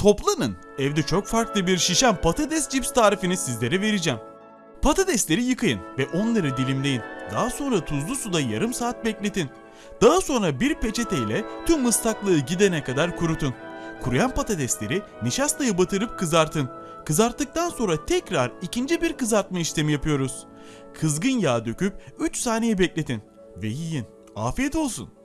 Toplanın. Evde çok farklı bir şişen patates cips tarifini sizlere vereceğim. Patatesleri yıkayın ve onları dilimleyin. Daha sonra tuzlu suda yarım saat bekletin. Daha sonra bir peçeteyle tüm ıslaklığı gidene kadar kurutun. Kuruyan patatesleri nişastayı batırıp kızartın. Kızarttıktan sonra tekrar ikinci bir kızartma işlemi yapıyoruz. Kızgın yağ döküp 3 saniye bekletin ve yiyin. Afiyet olsun.